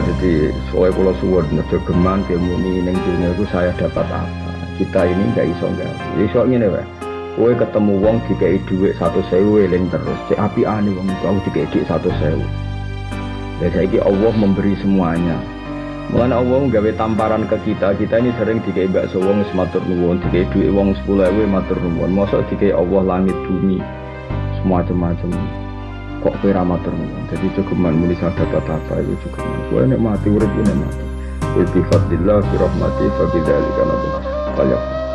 jadi soalnya kalau suwon nejo geman kemuni neng dunia itu saya dapat apa? Kita ini nggak iso nggak iso ini wae Kowe ketemu wong dikai dhuwit satu sewu eling terus. Cek api ane wong kau dikai dhuwit satu sewu. Ya saya Allah memberi semuanya. Mulane Allah gawe tamparan ke kita, kita ini sering dikai bakso wong matur nuwun, dikai dhuwit wong 10.000 matur nuwun. Mosok dikai Allah langit bumi. Semacam-macam. Kok kowe ra matur. Jadi cukuman muni sadar apa itu cukuman. Kowe nek mati urip nek mati. Wa bi fadlillah bi rahmati fa bidzalika nabiyyu.